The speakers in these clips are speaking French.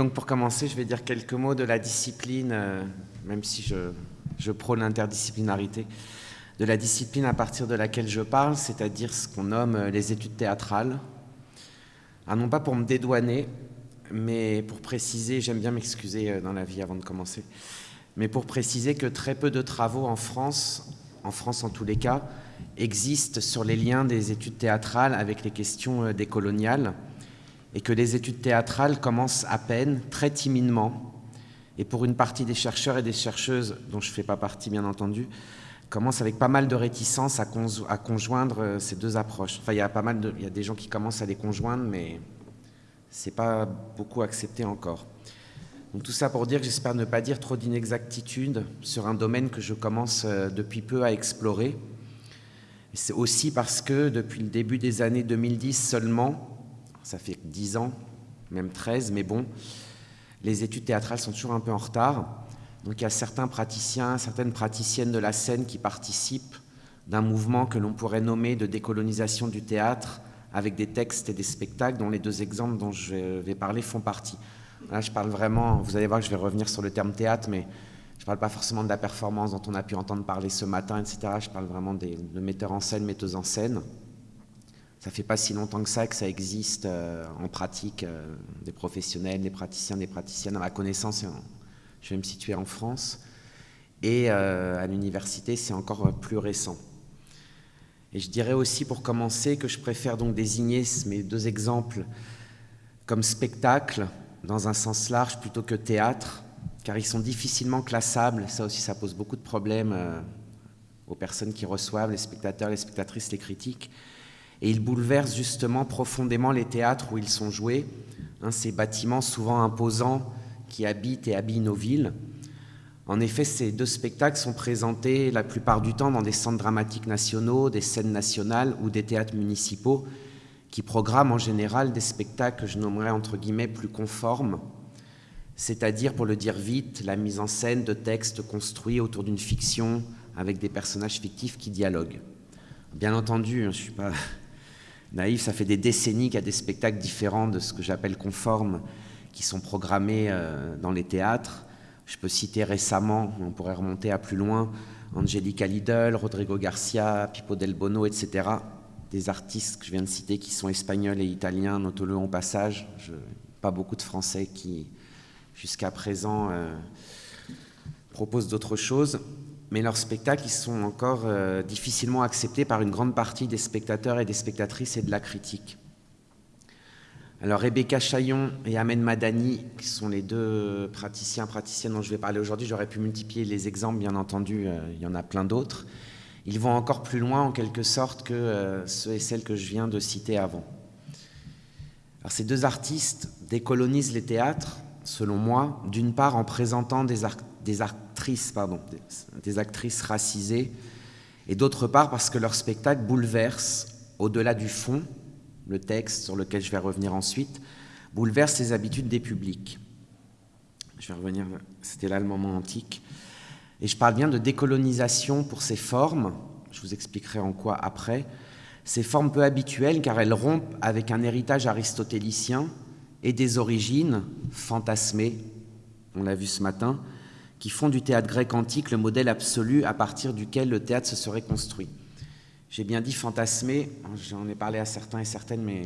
Donc pour commencer, je vais dire quelques mots de la discipline, euh, même si je, je prône l'interdisciplinarité, de la discipline à partir de laquelle je parle, c'est-à-dire ce qu'on nomme euh, les études théâtrales. Ah, non pas pour me dédouaner, mais pour préciser, j'aime bien m'excuser euh, dans la vie avant de commencer, mais pour préciser que très peu de travaux en France, en France en tous les cas, existent sur les liens des études théâtrales avec les questions décoloniales et que les études théâtrales commencent à peine, très timidement, et pour une partie des chercheurs et des chercheuses, dont je ne fais pas partie bien entendu, commencent avec pas mal de réticence à, conjoindre euh, ces deux approches. Enfin, il y a pas mal de, il y a des gens qui commencent à les conjoindre, mais c'est pas beaucoup accepté encore. Donc tout ça pour dire que j'espère ne pas dire trop d'inexactitudes sur un domaine que je commence euh, depuis peu à explorer. C'est aussi parce que depuis le début des années 2010 seulement, ça fait 10 ans, même 13, mais bon, les études théâtrales sont toujours un peu en retard. Donc il y a certains praticiens, certaines praticiennes de la scène qui participent d'un mouvement que l'on pourrait nommer de décolonisation du théâtre avec des textes et des spectacles dont les deux exemples dont je vais parler font partie. Là, je parle vraiment, vous allez voir que je vais revenir sur le terme théâtre, mais je ne parle pas forcément de la performance dont on a pu entendre parler ce matin, etc. Je parle vraiment des, de metteurs en scène, metteuses en scène. Ça fait pas si longtemps que ça que ça existe euh, en pratique, euh, des professionnels, des praticiens, des praticiennes. À ma connaissance, je vais me situer en France. Et euh, à l'université, c'est encore plus récent. Et je dirais aussi, pour commencer, que je préfère donc désigner mes deux exemples comme spectacle, dans un sens large, plutôt que théâtre, car ils sont difficilement classables. Ça aussi, ça pose beaucoup de problèmes aux personnes qui reçoivent, les spectateurs, les spectatrices, les critiques et ils bouleversent justement profondément les théâtres où ils sont joués, hein, ces bâtiments souvent imposants qui habitent et habillent nos villes. En effet, ces deux spectacles sont présentés la plupart du temps dans des centres dramatiques nationaux, des scènes nationales ou des théâtres municipaux qui programment en général des spectacles que je nommerais entre guillemets plus conformes, c'est-à-dire, pour le dire vite, la mise en scène de textes construits autour d'une fiction avec des personnages fictifs qui dialoguent. Bien entendu, hein, je ne suis pas naïf, ça fait des décennies qu'il y a des spectacles différents de ce que j'appelle conformes qui sont programmés euh, dans les théâtres. Je peux citer récemment, on pourrait remonter à plus loin, Angelica Lidl, Rodrigo Garcia, Pipo Del Bono, etc. Des artistes que je viens de citer qui sont espagnols et italiens, notons-le en passage. Je, pas beaucoup de Français qui, jusqu'à présent, euh, proposent d'autres choses mais leurs spectacles ils sont encore euh, difficilement acceptés par une grande partie des spectateurs et des spectatrices et de la critique. Alors Rebecca Chaillon et Ahmed Madani, qui sont les deux praticiens, praticiennes dont je vais parler aujourd'hui, j'aurais pu multiplier les exemples, bien entendu, euh, il y en a plein d'autres. Ils vont encore plus loin en quelque sorte que euh, ceux et celles que je viens de citer avant. Alors ces deux artistes décolonisent les théâtres, selon moi, d'une part en présentant des, des des, actrices racisées, et d'autre part parce que leur spectacle bouleverse, au-delà du fond, le texte sur lequel je vais revenir ensuite, bouleverse les habitudes des publics. Je vais revenir, c'était là le moment antique. Et je parle bien de décolonisation pour ces formes, je vous expliquerai en quoi après, ces formes peu habituelles car elles rompent avec un héritage aristotélicien et des origines fantasmées, on l'a vu ce matin, qui font du théâtre grec antique le modèle absolu à partir duquel le théâtre se serait construit. J'ai bien dit fantasmer, j'en ai parlé à certains et certaines, mais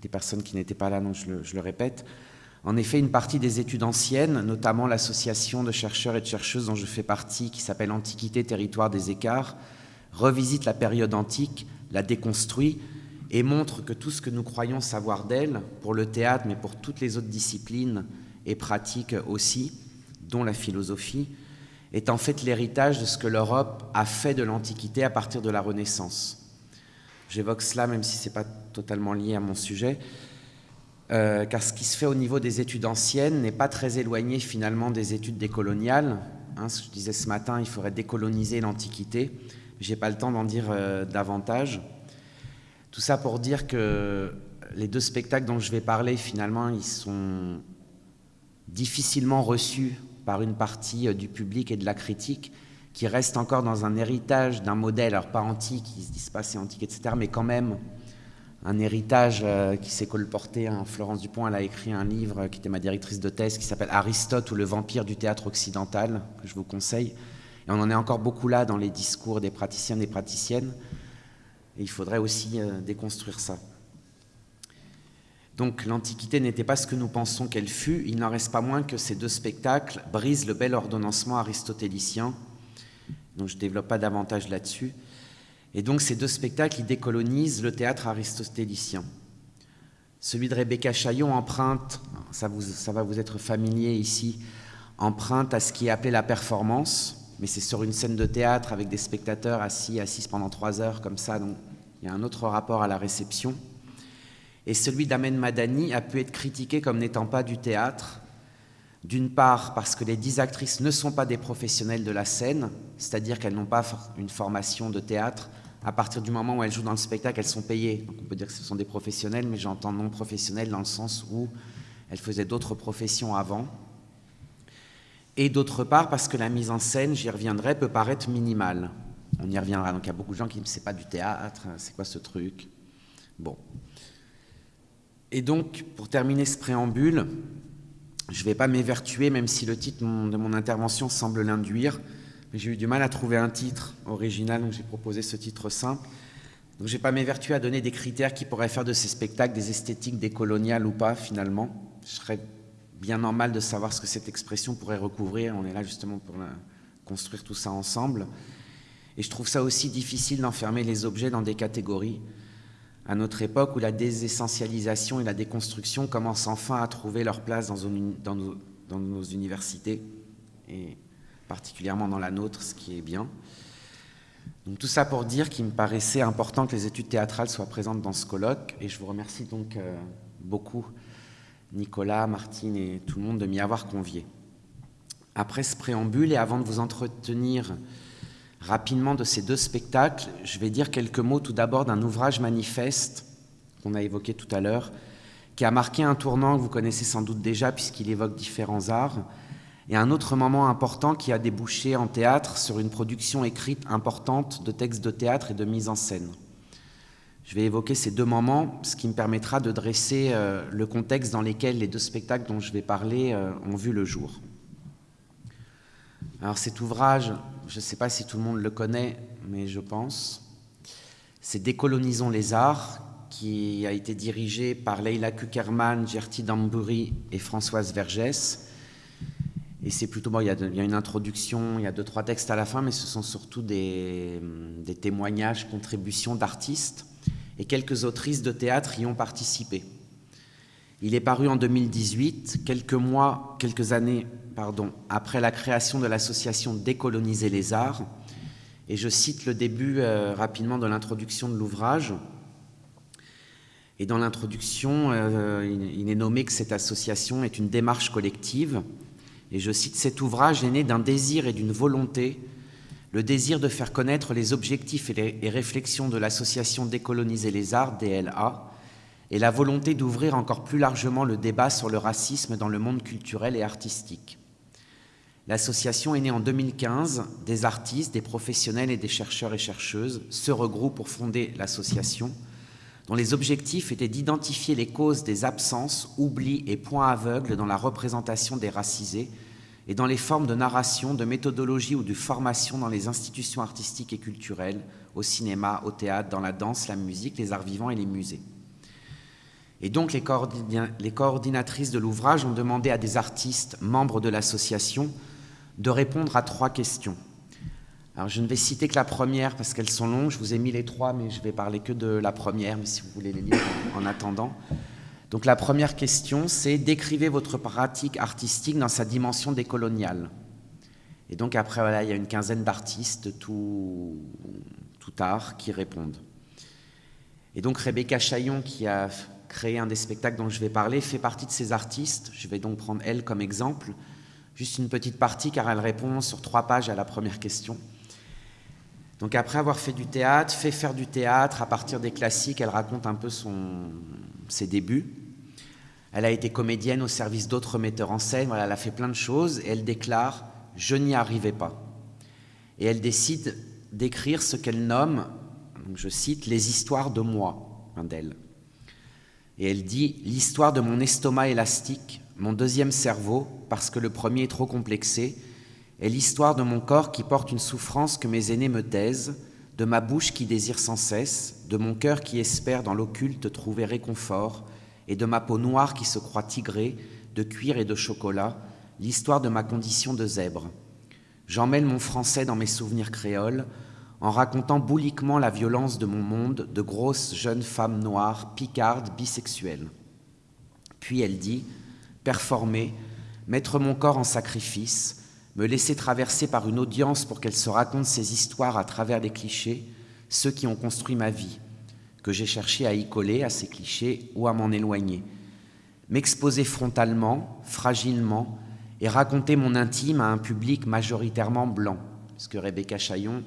des personnes qui n'étaient pas là, donc je le, je le, répète. En effet, une partie des études anciennes, notamment l'association de chercheurs et de chercheuses dont je fais partie, qui s'appelle Antiquité, territoire des écarts, revisite la période antique, la déconstruit et montre que tout ce que nous croyons savoir d'elle, pour le théâtre, mais pour toutes les autres disciplines et pratiques aussi, dont la philosophie, est en fait l'héritage de ce que l'Europe a fait de l'Antiquité à partir de la Renaissance. J'évoque cela même si ce n'est pas totalement lié à mon sujet, euh, car ce qui se fait au niveau des études anciennes n'est pas très éloigné finalement des études décoloniales. Hein, ce que je disais ce matin, il faudrait décoloniser l'Antiquité. Je n'ai pas le temps d'en dire euh, davantage. Tout ça pour dire que les deux spectacles dont je vais parler, finalement, ils sont difficilement reçus par une partie euh, du public et de la critique qui reste encore dans un héritage d'un modèle, alors pas antique, ils se disent pas c'est antique, etc., mais quand même un héritage euh, qui s'est colporté. Florence Dupont, elle a écrit un livre qui était ma directrice de thèse, qui s'appelle Aristote ou le vampire du théâtre occidental, que je vous conseille. Et on en est encore beaucoup là dans les discours des praticiens et des praticiennes. Et il faudrait aussi euh, déconstruire ça. Donc l'Antiquité n'était pas ce que nous pensons qu'elle fut. Il n'en reste pas moins que ces deux spectacles brisent le bel ordonnancement aristotélicien. Donc je ne développe pas davantage là-dessus. Et donc ces deux spectacles, ils décolonisent le théâtre aristotélicien. Celui de Rebecca Chaillon emprunte, ça, va vous être familier ici, emprunte à ce qui est appelé la performance, mais c'est sur une scène de théâtre avec des spectateurs assis, assis pendant trois heures comme ça, donc il y a un autre rapport à la réception. Et celui d'Amen Madani a pu être critiqué comme n'étant pas du théâtre, d'une part parce que les dix actrices ne sont pas des professionnels de la scène, c'est-à-dire qu'elles n'ont pas une formation de théâtre, à partir du moment où elles jouent dans le spectacle, elles sont payées. Donc on peut dire que ce sont des professionnels, mais j'entends non professionnels dans le sens où elles faisaient d'autres professions avant. Et d'autre part, parce que la mise en scène, j'y reviendrai, peut paraître minimale. On y reviendra. Donc il y a beaucoup de gens qui disent c'est pas du théâtre, c'est quoi ce truc? Bon. Et donc, pour terminer ce préambule, je ne vais pas m'évertuer, même si le titre de mon intervention semble l'induire, j'ai eu du mal à trouver un titre original, donc j'ai proposé ce titre simple. Donc je n'ai pas m'évertuer à donner des critères qui pourraient faire de ces spectacles des esthétiques décoloniales ou pas, finalement. Je serais bien normal de savoir ce que cette expression pourrait recouvrir. On est là justement pour construire tout ça ensemble. Et je trouve ça aussi difficile d'enfermer les objets dans des catégories. À notre époque où la désessentialisation et la déconstruction commencent enfin à trouver leur place dans, nos universités. Et particulièrement dans la nôtre, ce qui est bien. Donc tout ça pour dire qu'il me paraissait important que les études théâtrales soient présentes dans ce colloque, et je vous remercie donc euh, beaucoup, Nicolas, Martine et tout le monde, de m'y avoir convié. Après ce préambule, et avant de vous entretenir rapidement de ces deux spectacles, je vais dire quelques mots tout d'abord d'un ouvrage manifeste qu'on a évoqué tout à l'heure, qui a marqué un tournant que vous connaissez sans doute déjà puisqu'il évoque différents arts, et un autre moment important qui a débouché en théâtre sur une production écrite importante de textes de théâtre et de mise en scène. Je vais évoquer ces deux moments, ce qui me permettra de dresser euh, le contexte dans lequel les deux spectacles dont je vais parler euh, ont vu le jour. Alors cet ouvrage, je ne sais pas si tout le monde le connaît, mais je pense, c'est Décolonisons les arts, qui a été dirigé par Leila Kuckerman, Gertie Dambury et Françoise Vergès, et c'est plutôt, bon, il y, a une introduction, il y a deux, trois textes à la fin, mais ce sont surtout des, des témoignages, contributions d'artistes. Et quelques autrices de théâtre y ont participé. Il est paru en 2018, quelques mois, quelques années après la création de l'association Décoloniser les arts. Et je cite le début euh, rapidement de l'introduction de l'ouvrage. Et dans l'introduction, euh, il est nommé que cette association est une démarche collective et je cite, cet ouvrage est né d'un désir et d'une volonté, le désir de faire connaître les objectifs et les réflexions de l'association Décoloniser les arts, DLA, et la volonté d'ouvrir encore plus largement le débat sur le racisme dans le monde culturel et artistique. L'association est née en 2015, des artistes, des professionnels et des chercheurs et chercheuses se regroupent pour fonder l'association, dont les objectifs étaient d'identifier les causes des absences, oublis et points aveugles dans la représentation des racisés et dans les formes de narration, de méthodologie ou de formation dans les institutions artistiques et culturelles, au cinéma, au théâtre, dans la danse, la musique, les arts vivants et les musées. Et donc les, les coordinatrices de l'ouvrage ont demandé à des artistes membres de l'association de répondre à trois questions. Alors je ne vais citer que la première parce qu'elles sont longues, je vous ai mis les trois, mais je vais parler que de la première, mais si vous voulez les lire en, attendant. Donc la première question, c'est décrivez votre pratique artistique dans sa dimension décoloniale. Et donc après, voilà, il y a une quinzaine d'artistes, tout, tout art, qui répondent. Et donc Rebecca Chaillon, qui a créé un des spectacles dont je vais parler, fait partie de ces artistes. Je vais donc prendre elle comme exemple. Juste une petite partie, car elle répond sur trois pages à la première question. Donc après avoir fait du théâtre, fait faire du théâtre à partir des classiques, elle raconte un peu ses débuts. Elle a été comédienne au service d'autres metteurs en scène, elle a fait plein de choses et elle déclare « je n'y arrivais pas ». Et elle décide d'écrire ce qu'elle nomme, je cite, « les histoires de moi » d'elle. Et elle dit L'histoire de mon estomac élastique, mon deuxième cerveau, parce que le premier est trop complexé, est l'histoire de mon corps qui porte une souffrance que mes aînés me taisent, de ma bouche qui désire sans cesse, de mon cœur qui espère dans l'occulte trouver réconfort, et de ma peau noire qui se croit tigrée, de cuir et de chocolat, l'histoire de ma condition de zèbre. J'emmène mon français dans mes souvenirs créoles, en racontant bouliquement la violence de mon monde de grosses jeunes femmes noires, picardes, bisexuelles. Puis elle dit performer, mettre mon corps en sacrifice, me laisser traverser par une audience pour qu'elle se raconte ses histoires à travers des clichés, ceux qui ont construit ma vie, que j'ai cherché à y coller, à ces clichés ou à m'en éloigner. M'exposer frontalement, fragilement, et raconter mon intime à un public majoritairement blanc, parce que Rebecca Chaillon,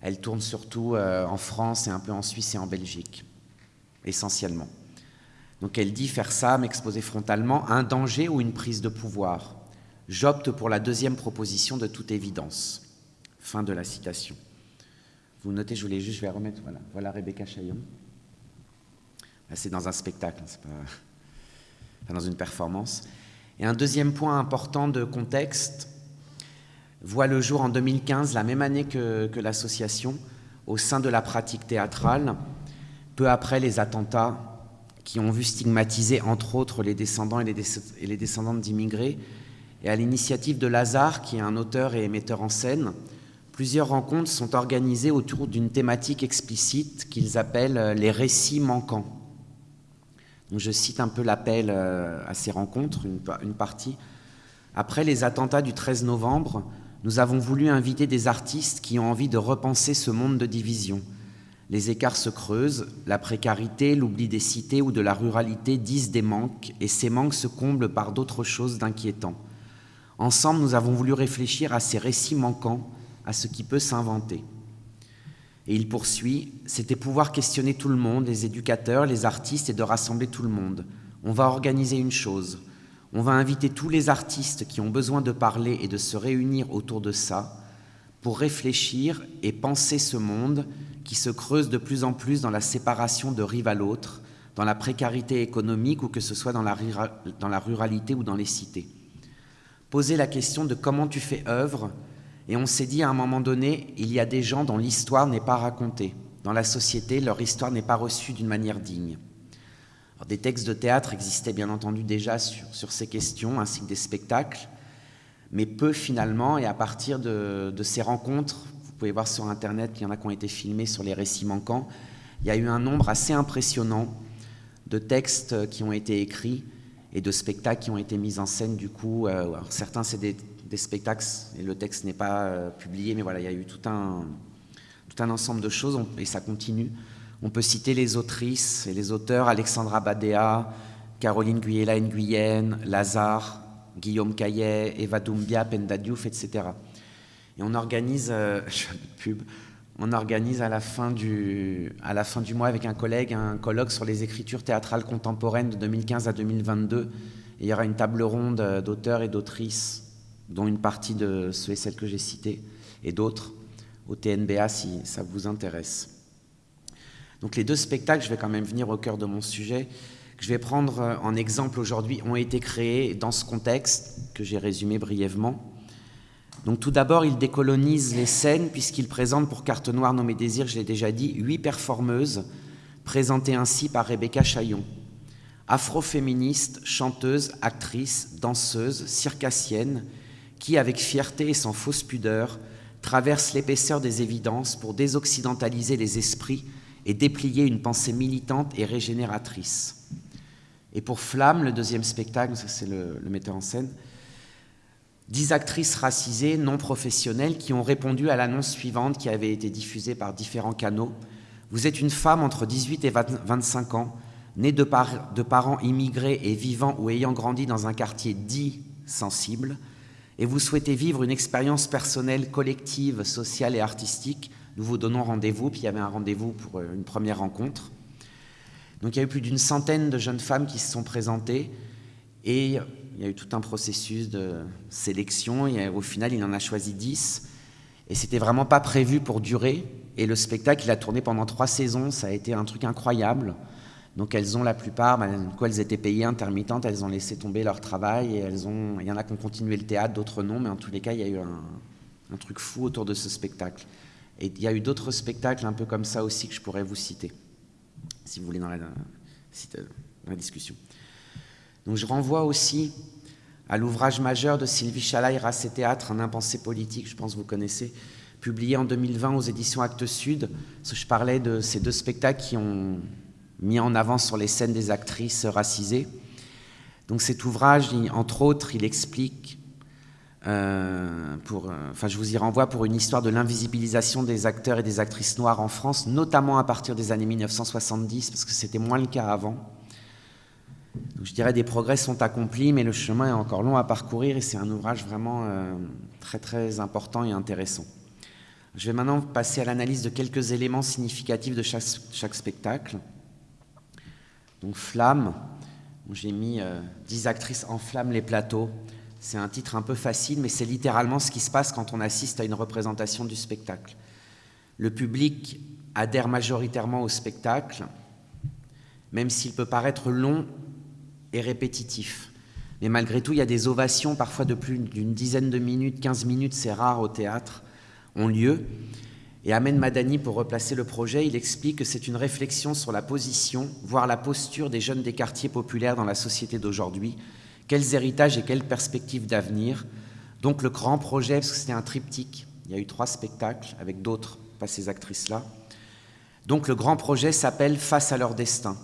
elle tourne surtout euh, en France et un peu en Suisse et en Belgique, essentiellement. Donc elle dit faire ça, m'exposer frontalement, un danger ou une prise de pouvoir. J'opte pour la deuxième proposition de toute évidence. Fin de la citation. Vous notez, je voulais juste, je vais remettre, voilà, voilà Rebecca Chaillon. C'est dans un spectacle, c'est pas dans une performance. Et un deuxième point important de contexte voit le jour en 2015, la même année que l'association, au sein de la pratique théâtrale, peu après les attentats qui ont vu stigmatiser entre autres les descendants et les, descendantes d'immigrés. Et à l'initiative de Lazare, qui est un auteur et émetteur en scène, plusieurs rencontres sont organisées autour d'une thématique explicite qu'ils appellent euh, les récits manquants. Donc je cite un peu l'appel euh, à ces rencontres, une partie. Après les attentats du 13 novembre, nous avons voulu inviter des artistes qui ont envie de repenser ce monde de division, les écarts se creusent, la précarité, l'oubli des cités ou de la ruralité disent des manques, et ces manques se comblent par d'autres choses d'inquiétants. Ensemble, nous avons voulu réfléchir à ces récits manquants, à ce qui peut s'inventer. Et il poursuit, c'était pouvoir questionner tout le monde, les éducateurs, les artistes, et de rassembler tout le monde. On va organiser une chose. On va inviter tous les artistes qui ont besoin de parler et de se réunir autour de ça pour réfléchir et penser ce monde qui se creuse de plus en plus dans la séparation de rive à l'autre, dans la précarité économique ou que ce soit dans la, ruralité ou dans les cités. Poser la question de comment tu fais œuvre, et on s'est dit à un moment donné, il y a des gens dont l'histoire n'est pas racontée. Dans la société, leur histoire n'est pas reçue d'une manière digne. des textes de théâtre existaient bien entendu déjà sur, ces questions, ainsi que des spectacles, mais peu finalement, et à partir de ces rencontres, vous pouvez voir sur Internet qu'il y en a qui ont été filmés sur les récits manquants. Il y a eu un nombre assez impressionnant de textes qui ont été écrits et de spectacles qui ont été mis en scène. Du coup, euh, certains, c'est des, spectacles et le texte n'est pas euh, publié, mais voilà, il y a eu tout un, tout un ensemble de choses et ça continue. On peut citer les autrices et les auteurs Alexandra Badea, Caroline Guyela Nguyen, Lazare, Guillaume Caillet, Eva Doumbia, Penda Diouf, etc. Et on organise, euh, pub, on organise à la, fin du, à la fin du mois avec un collègue un colloque sur les écritures théâtrales contemporaines de 2015 à 2022. Et il y aura une table ronde euh, d'auteurs et d'autrices, dont une partie de ceux et celles que j'ai cités, et d'autres, au TNBA si ça vous intéresse. Donc les deux spectacles, je vais quand même venir au cœur de mon sujet, que je vais prendre euh, en exemple aujourd'hui, ont été créés dans ce contexte que j'ai résumé brièvement. Donc tout d'abord, il décolonise les scènes puisqu'il présente pour Carte Noire Nommé Désir, je l'ai déjà dit, huit performeuses, présentées ainsi par Rebecca Chaillon. Afroféministe, chanteuse, actrice, danseuse, circassienne, qui, avec fierté et sans fausse pudeur, traverse l'épaisseur des évidences pour désoccidentaliser les esprits et déplier une pensée militante et régénératrice. Et pour Flamme, le deuxième spectacle, c'est le metteur en scène, Dix actrices racisées non professionnelles qui ont répondu à l'annonce suivante qui avait été diffusée par différents canaux. Vous êtes une femme entre 18 et 25 ans, née de, de parents immigrés et vivant ou ayant grandi dans un quartier dit sensible, et vous souhaitez vivre une expérience personnelle, collective, sociale et artistique. Nous vous donnons rendez-vous, puis il y avait un rendez-vous pour euh, une première rencontre. Donc il y a eu plus d'une centaine de jeunes femmes qui se sont présentées, et il y a eu tout un processus de sélection. Et au final, il en a choisi 10. Et c'était vraiment pas prévu pour durer. Et le spectacle, il a tourné pendant trois saisons. Ça a été un truc incroyable. Donc elles ont la plupart, bah, quoi, elles étaient payées intermittentes, elles ont laissé tomber leur travail et elles ont, il y en a qui ont continué le théâtre, d'autres non, mais en tous les cas, il y a eu un, truc fou autour de ce spectacle. Et il y a eu d'autres spectacles un peu comme ça aussi que je pourrais vous citer, si vous voulez, dans la, dans la discussion. Donc je renvoie aussi à l'ouvrage majeur de Sylvie Chalaï, Race et Théâtre, Un impensé politique, je pense que vous connaissez, publié en 2020 aux éditions Actes Sud. Je parlais de ces deux spectacles qui ont mis en avant sur les scènes des actrices racisées. Donc cet ouvrage, entre autres, il explique, euh, pour, euh, enfin je vous y renvoie pour une histoire de l'invisibilisation des acteurs et des actrices noires en France, notamment à partir des années 1970, parce que c'était moins le cas avant. Je dirais des progrès sont accomplis, mais le chemin est encore long à parcourir et c'est un ouvrage vraiment euh, très très important et intéressant. Je vais maintenant passer à l'analyse de quelques éléments significatifs de chaque, chaque spectacle. Donc Flamme, j'ai mis euh, 10 actrices enflamment les plateaux. C'est un titre un peu facile, mais c'est littéralement ce qui se passe quand on assiste à une représentation du spectacle. Le public adhère majoritairement au spectacle, même s'il peut paraître long et répétitif. Mais malgré tout, il y a des ovations, parfois de plus d'une dizaine de minutes, 15 minutes, c'est rare au théâtre, ont lieu. Et Amen Madani, pour replacer le projet, il explique que c'est une réflexion sur la position, voire la posture des jeunes des quartiers populaires dans la société d'aujourd'hui, quels héritages et quelles perspectives d'avenir? Donc le grand projet, parce que c'était un triptyque, il y a eu trois spectacles avec d'autres, pas ces actrices-là. Donc le grand projet s'appelle Face à leur destin.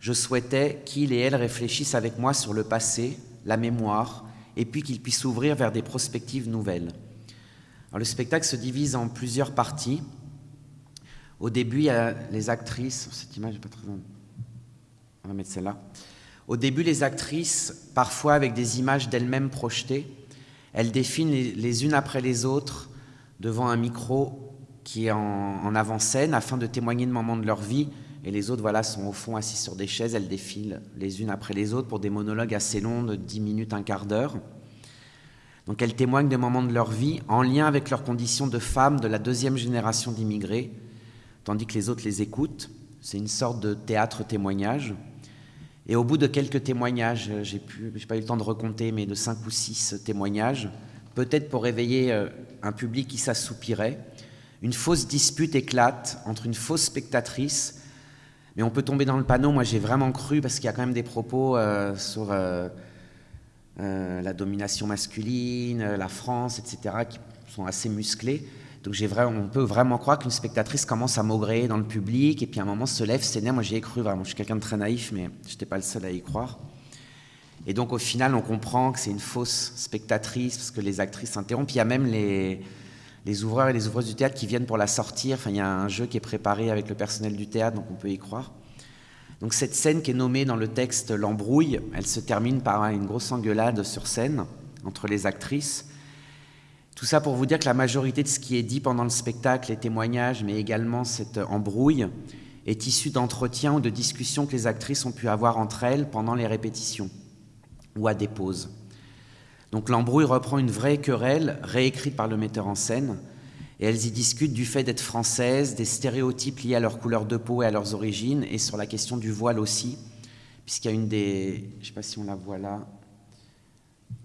Je souhaitais qu'ils et elles réfléchissent avec moi sur le passé, la mémoire, et puis qu'ils puissent s'ouvrir vers des perspectives nouvelles le spectacle se divise en plusieurs parties. Au début, les actrices. Cette image n'est pas très. On va mettre celle-là. Au début, les actrices, parfois avec des images d'elles-mêmes projetées, elles définent les, unes après les autres devant un micro qui est en, en avant-scène afin de témoigner de moments de leur vie. Et les autres, voilà, sont au fond assis sur des chaises. Elles défilent les unes après les autres pour des monologues assez longs de 10 minutes, un quart d'heure. Donc elles témoignent des moments de leur vie en lien avec leurs conditions de femmes de la deuxième génération d'immigrés, tandis que les autres les écoutent. C'est une sorte de théâtre témoignage. Et au bout de quelques témoignages, j'ai pas eu le temps de recompter, mais de cinq ou six témoignages, peut-être pour réveiller euh, un public qui s'assoupirait, une fausse dispute éclate entre une fausse spectatrice, mais on peut tomber dans le panneau. Moi, j'ai vraiment cru parce qu'il y a quand même des propos euh, sur euh, euh, la domination masculine, la France, etc., qui sont assez musclés. Donc vraiment, on peut vraiment croire qu'une spectatrice commence à maugréer dans le public et puis à un moment se lève, s'énerve. Moi j'y ai cru vraiment. Je suis quelqu'un de très naïf, mais je n'étais pas le seul à y croire. Et donc au final, on comprend que c'est une fausse spectatrice parce que les actrices s'interrompent. Il y a même les, les ouvreurs et les ouvreuses du théâtre qui viennent pour la sortir. Enfin, il y a un jeu qui est préparé avec le personnel du théâtre, donc on peut y croire. Donc cette scène qui est nommée dans le texte l'embrouille, elle se termine par une grosse engueulade sur scène entre les actrices. Tout ça pour vous dire que la majorité de ce qui est dit pendant le spectacle, les témoignages, mais également cette embrouille, est issue d'entretiens ou de discussions que les actrices ont pu avoir entre elles pendant les répétitions ou à des pauses. Donc l'embrouille reprend une vraie querelle réécrite par le metteur en scène, et elles y discutent du fait d'être françaises, des stéréotypes liés à leur couleur de peau et à leurs origines, et sur la question du voile aussi, puisqu'il y a une des... Je ne sais pas si on la voit là.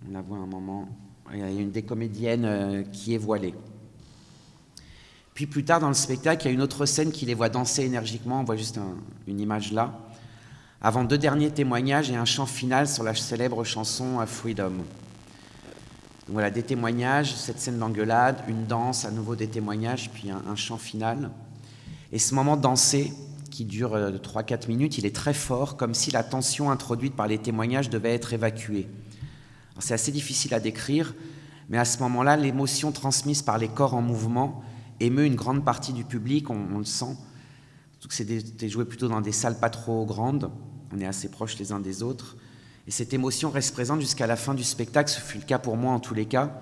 On la voit un moment. Il y a une des comédiennes euh, qui est voilée. Puis plus tard dans le spectacle, il y a une autre scène qui les voit danser énergiquement. On voit juste une image là. Avant deux derniers témoignages et un chant final sur la célèbre chanson Freedom voilà, des témoignages, cette scène d'engueulade, une danse, à nouveau des témoignages, puis un, chant final. Et ce moment dansé, qui dure 3-4 euh, minutes, il est très fort, comme si la tension introduite par les témoignages devait être évacuée. C'est assez difficile à décrire, mais à ce moment-là, l'émotion transmise par les corps en mouvement émeut une grande partie du public, on, le sent. C'était joué plutôt dans des salles pas trop grandes, on est assez proches les uns des autres. Et cette émotion reste présente jusqu'à la fin du spectacle, ce fut le cas pour moi en tous les cas,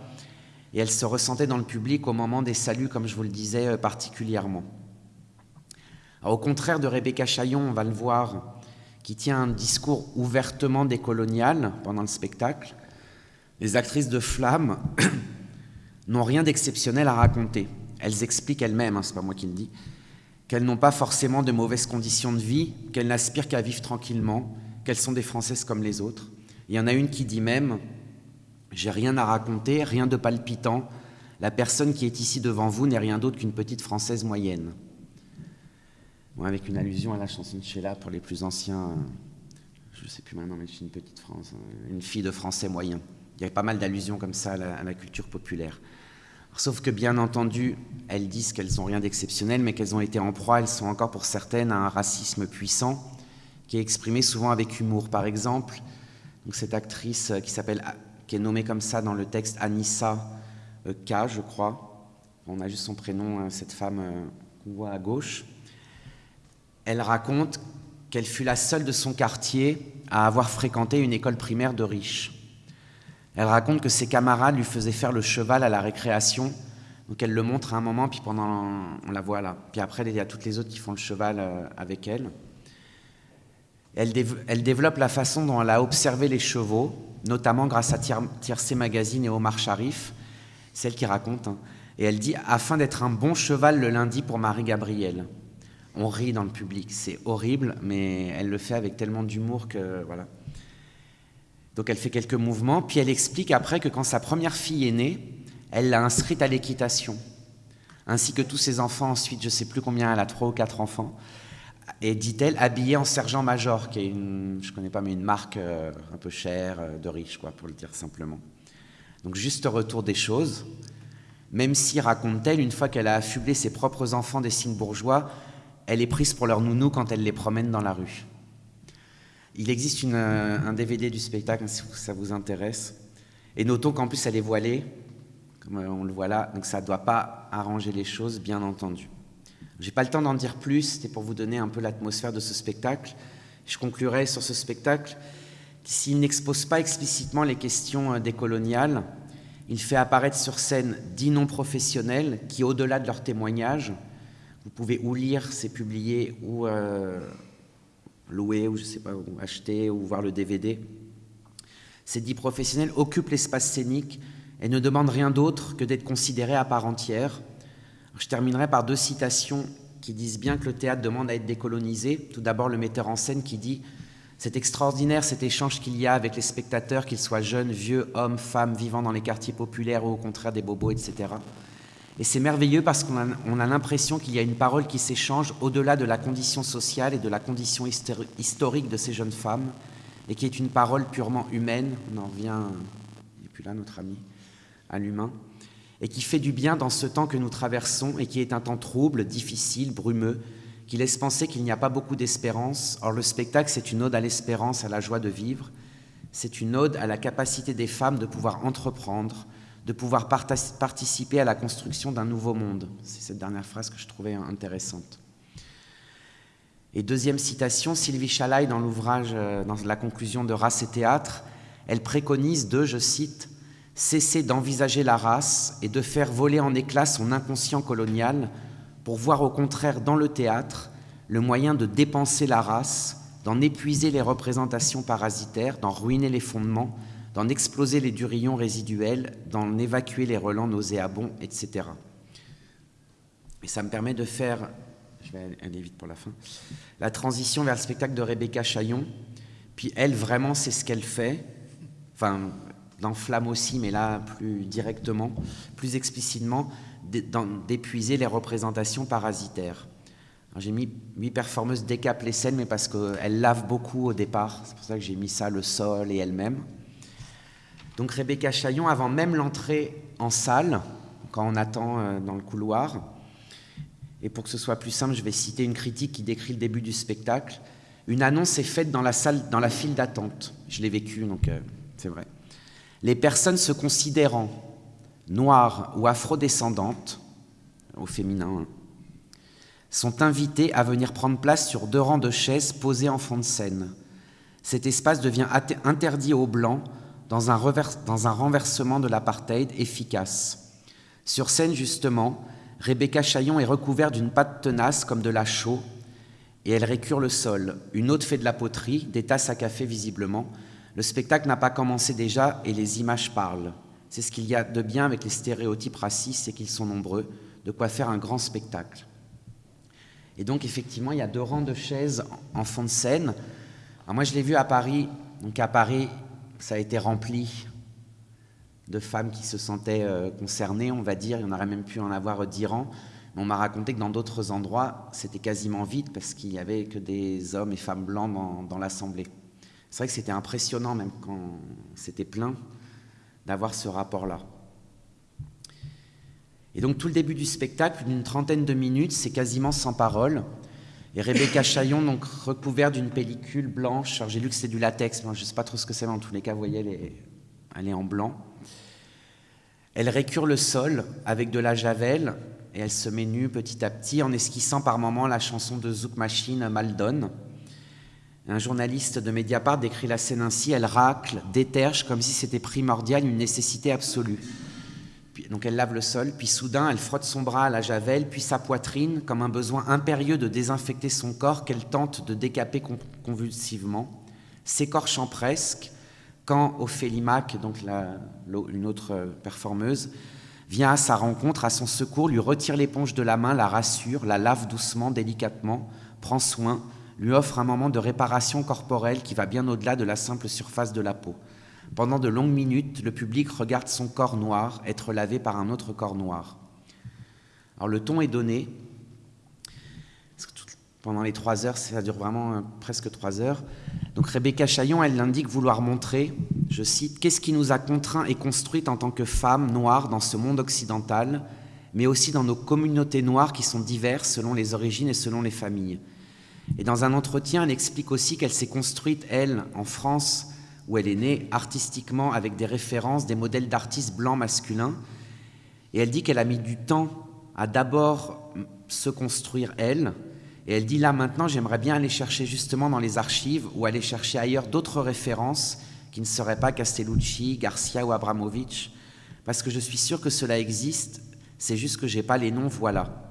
et elle se ressentait dans le public au moment des saluts, comme je vous le disais euh, particulièrement. au contraire de Rebecca Chaillon, on va le voir, qui tient un discours ouvertement décolonial pendant le spectacle, les actrices de Flamme n'ont rien d'exceptionnel à raconter. Elles expliquent elles-mêmes, hein, c'est pas moi qui le dis, qu'elles n'ont pas forcément de mauvaises conditions de vie, qu'elles n'aspirent qu'à vivre tranquillement, qu'elles sont des Françaises comme les autres. Il y en a une qui dit même J'ai rien à raconter, rien de palpitant. La personne qui est ici devant vous n'est rien d'autre qu'une petite Française moyenne. avec une allusion à la chanson de Sheila pour les plus anciens. Je ne sais plus maintenant, mais je suis une petite France, une fille de Français moyen. Il y a pas mal d'allusions comme ça à la, culture populaire. Sauf que bien entendu, elles disent qu'elles n'ont rien d'exceptionnel, mais qu'elles ont été en proie, elles sont encore pour certaines à un racisme puissant, qui est exprimé souvent avec humour. Par exemple, donc cette actrice euh, qui s'appelle, qui est nommée comme ça dans le texte Anissa euh, K, je crois. On a juste son prénom, hein, cette femme euh, qu'on voit à gauche. Elle raconte qu'elle fut la seule de son quartier à avoir fréquenté une école primaire de riches. Elle raconte que ses camarades lui faisaient faire le cheval à la récréation. Donc elle le montre à un moment, puis pendant on la voit là. Puis après, il y a toutes les autres qui font le cheval avec elle. Elle, développe la façon dont elle a observé les chevaux, notamment grâce à Tiercé Magazine et Omar Sharif, celle qui raconte. Hein. Et elle dit Afin d'être un bon cheval le lundi pour Marie-Gabrielle. On rit dans le public, c'est horrible, mais elle le fait avec tellement d'humour que voilà. Donc elle fait quelques mouvements, puis elle explique après que quand sa première fille est née, elle l'a inscrite à l'équitation, ainsi que tous ses enfants ensuite, je ne sais plus combien, elle a trois ou quatre enfants et dit-elle, habillée en sergent-major, qui est une, je connais pas, mais une marque euh, un peu chère, euh, de riche, quoi, pour le dire simplement. Donc juste retour des choses, même si, raconte-t-elle, une fois qu'elle a affublé ses propres enfants des signes bourgeois, elle est prise pour leur nounou quand elle les promène dans la rue. Il existe euh, un DVD du spectacle, si ça vous intéresse. Et notons qu'en plus, elle est voilée, comme on le voit là, donc ça ne doit pas arranger les choses, bien entendu. J'ai pas le temps d'en dire plus, c'était pour vous donner un peu l'atmosphère de ce spectacle. Je conclurai sur ce spectacle s'il n'expose pas explicitement les questions euh, décoloniales, il fait apparaître sur scène dix noms professionnels qui, au-delà de leurs témoignages, vous pouvez ou lire, c'est publié, ou euh, louer, ou je sais pas, acheter, ou voir le DVD. Ces dix professionnels occupent l'espace scénique et ne demandent rien d'autre que d'être considérés à part entière, je terminerai par deux citations qui disent bien que le théâtre demande à être décolonisé. Tout d'abord, le metteur en scène qui dit C'est extraordinaire cet échange qu'il y a avec les spectateurs, qu'ils soient jeunes, vieux, hommes, femmes, vivant dans les quartiers populaires ou au contraire des bobos, etc. Et c'est merveilleux parce qu'on a, l'impression qu'il y a une parole qui s'échange au-delà de la condition sociale et de la condition historique de ces jeunes femmes, et qui est une parole purement humaine. On en revient, il n'est plus là notre ami, à l'humain et qui fait du bien dans ce temps que nous traversons et qui est un temps trouble, difficile, brumeux, qui laisse penser qu'il n'y a pas beaucoup d'espérance. Or, le spectacle, c'est une ode à l'espérance, à la joie de vivre. C'est une ode à la capacité des femmes de pouvoir entreprendre, de pouvoir participer à la construction d'un nouveau monde. C'est cette dernière phrase que je trouvais intéressante. Et deuxième citation, Sylvie Chalaï, dans l'ouvrage, euh, dans la conclusion de Race et théâtre, elle préconise de, je cite, cesser d'envisager la race et de faire voler en éclats son inconscient colonial pour voir au contraire dans le théâtre le moyen de dépenser la race, d'en épuiser les représentations parasitaires, d'en ruiner les fondements, d'en exploser les durillons résiduels, d'en évacuer les relents nauséabonds, etc. Et ça me permet de faire, je vais aller vite pour la fin, la transition vers le spectacle de Rebecca Chaillon. Puis elle, vraiment, c'est ce qu'elle fait. Enfin, dans Flamme aussi, mais là plus directement, plus explicitement, d'épuiser les représentations parasitaires. J'ai mis huit performeuses décapent les scènes, mais parce qu'elles lavent beaucoup au départ. C'est pour ça que j'ai mis ça, le sol et elle-même. Donc Rebecca Chaillon, avant même l'entrée en salle, quand on attend euh, dans le couloir, et pour que ce soit plus simple, je vais citer une critique qui décrit le début du spectacle. Une annonce est faite dans la salle, dans la file d'attente. Je l'ai vécu, donc euh, c'est vrai les personnes se considérant noires ou afrodescendantes, au féminin, hein, sont invitées à venir prendre place sur deux rangs de chaises posées en fond de scène. Cet espace devient interdit aux Blancs dans un, renversement de l'apartheid efficace. Sur scène, justement, Rebecca Chaillon est recouverte d'une pâte tenace comme de la chaux, et elle récure le sol. Une autre fait de la poterie, des tasses à café visiblement, le spectacle n'a pas commencé déjà et les images parlent. C'est ce qu'il y a de bien avec les stéréotypes racistes, c'est qu'ils sont nombreux, de quoi faire un grand spectacle. Et donc, effectivement, il y a deux rangs de chaises en fond de scène. moi, je l'ai vu à Paris. Donc, à Paris, ça a été rempli de femmes qui se sentaient euh, concernées, on va dire. Il y en aurait même pu en avoir dix rangs. On m'a raconté que dans d'autres endroits, c'était quasiment vide parce qu'il n'y avait que des hommes et femmes blancs dans, l'Assemblée. C'est vrai que c'était impressionnant, même quand c'était plein, d'avoir ce rapport-là. Et donc tout le début du spectacle, d'une trentaine de minutes, c'est quasiment sans parole. Et Rebecca Chaillon, donc recouverte d'une pellicule blanche, j'ai lu que c'est du latex, moi je ne sais pas trop ce que c'est, mais en tous les cas, vous voyez, elle est, elle est en blanc. Elle récure le sol avec de la javel et elle se met nue petit à petit en esquissant par moments la chanson de Zouk Machine Maldon. Un journaliste de Mediapart décrit la scène ainsi elle racle, déterge comme si c'était primordial, une nécessité absolue. donc elle lave le sol, puis soudain elle frotte son bras à la javel, puis sa poitrine, comme un besoin impérieux de désinfecter son corps qu'elle tente de décaper convulsivement, s'écorchant presque, quand Ophélie donc une autre performeuse, vient à sa rencontre, à son secours, lui retire l'éponge de la main, la rassure, la lave doucement, délicatement, prend soin, lui offre un moment de réparation corporelle qui va bien au-delà de la simple surface de la peau. Pendant de longues minutes, le public regarde son corps noir être lavé par un autre corps noir. Alors le ton est donné. Pendant les trois heures, ça dure vraiment euh, presque trois heures. Donc Rebecca Chaillon, elle indique vouloir montrer, je cite, qu'est-ce qui nous a contraints et construites en tant que femmes noires dans ce monde occidental, mais aussi dans nos communautés noires qui sont diverses selon les origines et selon les familles? Et dans un entretien, elle explique aussi qu'elle s'est construite, elle, en France, où elle est née, artistiquement, avec des références, des modèles d'artistes blancs masculins. Et elle dit qu'elle a mis du temps à d'abord se construire, elle, et elle dit là maintenant, j'aimerais bien aller chercher justement dans les archives ou aller chercher ailleurs d'autres références qui ne seraient pas Castellucci, Garcia ou Abramovich, parce que je suis sûr que cela existe, c'est juste que j'ai pas les noms, voilà.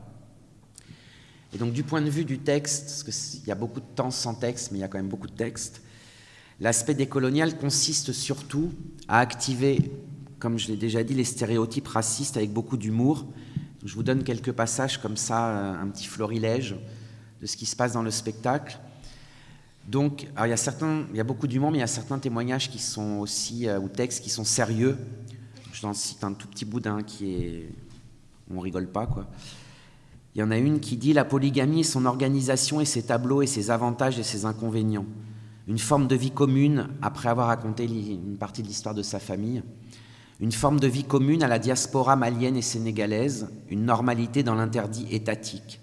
Et donc du point de vue du texte, parce qu'il y a beaucoup de temps sans texte, mais il y a quand même beaucoup de texte, l'aspect décolonial consiste surtout à activer, comme je l'ai déjà dit, les stéréotypes racistes avec beaucoup d'humour. Je vous donne quelques passages comme ça, un petit florilège de ce qui se passe dans le spectacle. Donc, il y a certains, il y a beaucoup d'humour, mais il y a certains témoignages qui sont aussi euh, ou textes qui sont sérieux. Je t'en cite un tout petit bout d'un qui est, on rigole pas quoi. Il y en a une qui dit la polygamie son organisation et ses tableaux et ses avantages et ses inconvénients. Une forme de vie commune après avoir raconté une partie de l'histoire de sa famille. Une forme de vie commune à la diaspora malienne et sénégalaise. Une normalité dans l'interdit étatique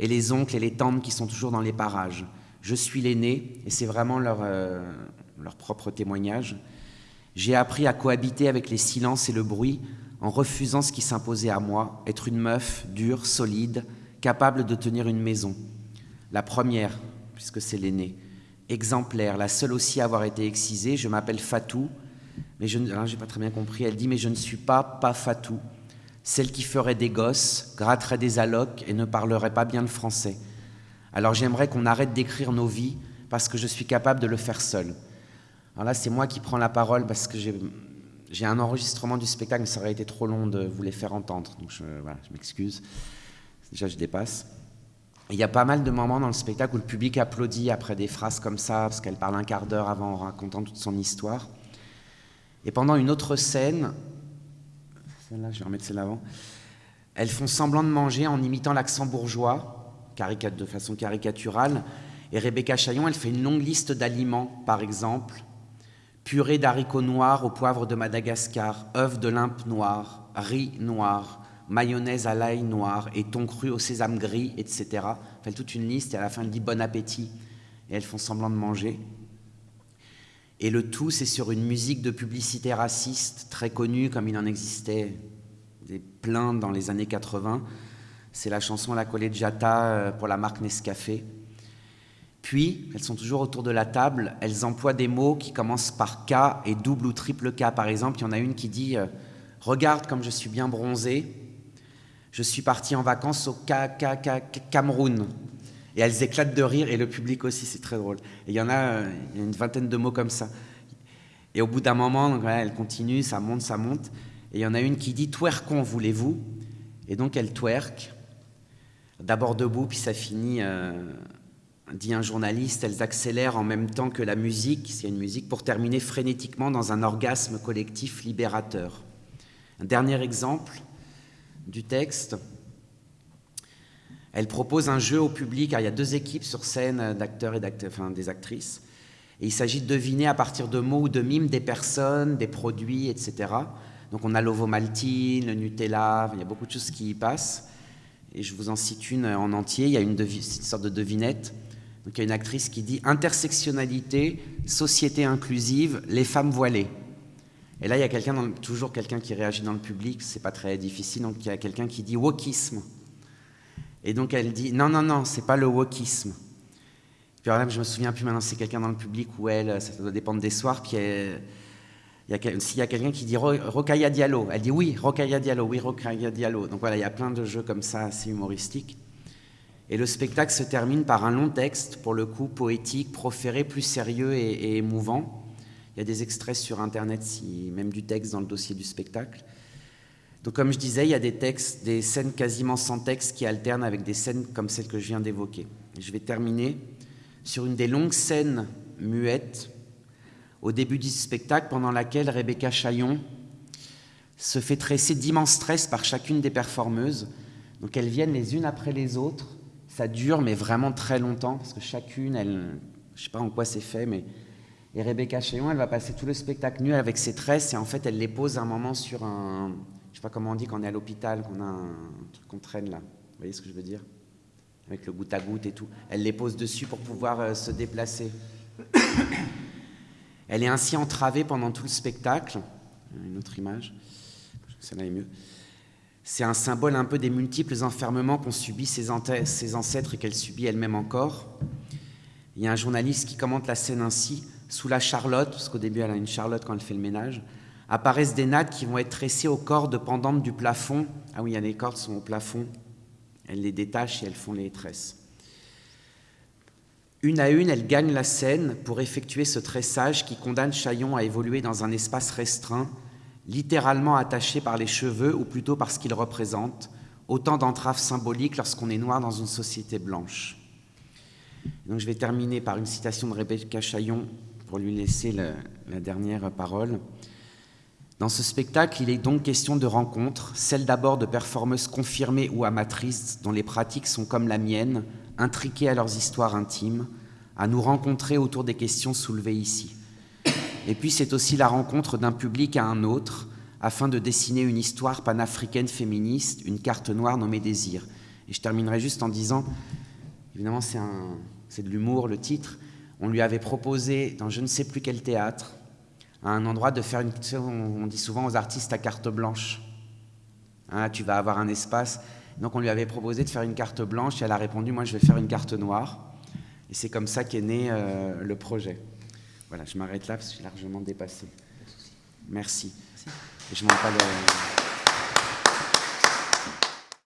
et les oncles et les tantes qui sont toujours dans les parages. Je suis l'aîné, et c'est vraiment leur, euh, leur propre témoignage. J'ai appris à cohabiter avec les silences et le bruit en refusant ce qui s'imposait à moi, être une meuf dure, solide, capable de tenir une maison. La première, puisque c'est l'aîné, exemplaire, la seule aussi à avoir été excisée, je m'appelle Fatou, mais je n'ai pas très bien compris, elle dit, mais je ne suis pas pas Fatou, celle qui ferait des gosses, gratterait des allocs et ne parlerait pas bien le français. Alors j'aimerais qu'on arrête d'écrire nos vies parce que je suis capable de le faire seul. Alors là, c'est moi qui prends la parole parce que j'ai un enregistrement du spectacle, mais ça aurait été trop long de vous les faire entendre. Donc je, je m'excuse. Déjà, je dépasse. Il y a pas mal de moments dans le spectacle où le public applaudit après des phrases comme ça, parce qu'elle parle un quart d'heure avant en racontant toute son histoire. Et pendant une autre scène, là je vais remettre celle avant. Elles font semblant de manger en imitant l'accent bourgeois, de façon caricaturale. Et Rebecca Chaillon, elle fait une longue liste d'aliments, par exemple purée d'haricots noirs au poivre de Madagascar, œufs de limpe noir, riz noir, mayonnaise à l'ail noir et thon cru au sésame gris, etc. Elle fait toute une liste et à la fin elle dit bon appétit. Et elles font semblant de manger. Et le tout, c'est sur une musique de publicité raciste très connue, comme il en existait des plein dans les années 80. C'est la chanson La Collegiata euh, pour la marque Nescafé. Puis, elles sont toujours autour de la table, elles emploient des mots qui commencent par K et double ou triple K. Par exemple, il y en a une qui dit euh, Regarde comme je suis bien bronzée, je suis partie en vacances au Cameroun. Et elles éclatent de rire, et le public aussi, c'est très drôle. Et il y en a, euh, une vingtaine de mots comme ça. Et au bout d'un moment, donc, elle continue, ça monte, ça monte. Et il y en a une qui dit Twerkon, voulez-vous? Et donc elle twerk. d'abord debout, puis ça finit, dit un journaliste, elles accélèrent en même temps que la musique, s'il y a une musique, pour terminer frénétiquement dans un orgasme collectif libérateur. Un dernier exemple du texte. Elle propose un jeu au public, car il y a deux équipes sur scène d'acteurs et enfin, des actrices. Et il s'agit de deviner à partir de mots ou de mimes des personnes, des produits, etc. Donc on a l'ovomaltine, le Nutella, il y a beaucoup de choses qui y passent. Et je vous en cite une en entier. Il y a une sorte de devinette. Donc il y a une actrice qui dit intersectionnalité, société inclusive, les femmes voilées. Et là, il y a toujours quelqu'un qui réagit dans le public, c'est pas très difficile, donc il y a quelqu'un qui dit wokisme. Et donc elle dit non, non, non, c'est pas le wokisme. Puis alors là, je me souviens plus maintenant, c'est quelqu'un dans le public ou elle, ça doit dépendre des soirs. Puis s'il y a quelqu'un qui dit Rokaya Diallo, elle dit oui, Rokaya Diallo, oui, Rokaya Diallo. Donc voilà, il y a plein de jeux comme ça, assez humoristiques. Et le spectacle se termine par un long texte, pour le coup poétique, proféré, plus sérieux et émouvant. Il y a des extraits sur Internet, si, même du texte dans le dossier du spectacle. Donc comme je disais, il y a des textes, des scènes quasiment sans texte qui alternent avec des scènes comme celle que je viens d'évoquer. Je vais terminer sur une des longues scènes muettes au début du spectacle pendant laquelle Rebecca Chaillon se fait tresser d'immenses stress par chacune des performeuses. Donc elles viennent les unes après les autres. Ça dure, mais vraiment très longtemps, parce que chacune, elle, je sais pas en quoi c'est fait, mais et Rebecca Chéon, elle va passer tout le spectacle nu avec ses tresses et en fait, elle les pose un moment sur un. Je sais pas comment on dit quand on est à l'hôpital, qu'on a un truc qu'on traîne là. Vous voyez ce que je veux dire? Avec le goutte à goutte et tout. Elle les pose dessus pour pouvoir euh, se déplacer. Elle est ainsi entravée pendant tout le spectacle. Une autre image. Celle-là est mieux. C'est un symbole un peu des multiples enfermements qu'ont subis ses, ancêtres et qu'elle subit elle-même encore. Il y a un journaliste qui commente la scène ainsi. Sous la charlotte, parce qu'au début elle a une charlotte quand elle fait le ménage, apparaissent des nattes qui vont être tressées aux cordes pendantes du plafond. Ah oui, il y a les cordes sont au plafond. Elle les détache et elles font les tresses. Une à une, elles gagnent la scène pour effectuer ce tressage qui condamne Chaillon à évoluer dans un espace restreint, littéralement attaché par les cheveux, ou plutôt par ce qu'il représente, autant d'entraves symboliques lorsqu'on est noir dans une société blanche. Donc je vais terminer par une citation de Rebecca Chaillon pour lui laisser la, dernière parole. Dans ce spectacle, il est donc question de rencontres, celle d'abord de performeuses confirmées ou amatrices dont les pratiques sont comme la mienne, intriquées à leurs histoires intimes, à nous rencontrer autour des questions soulevées ici. Et puis c'est aussi la rencontre d'un public à un autre, afin de dessiner une histoire panafricaine féministe, une carte noire nommée Désir. Et je terminerai juste en disant, évidemment c'est de l'humour le titre, on lui avait proposé, dans je ne sais plus quel théâtre, à un endroit de faire une... On dit souvent aux artistes à carte blanche. Hein, tu vas avoir un espace. Donc on lui avait proposé de faire une carte blanche et elle a répondu, moi je vais faire une carte noire. Et c'est comme ça qu'est né euh, le projet. Voilà, je m'arrête là parce que je suis largement dépassé. Merci. Merci. Et je pas le...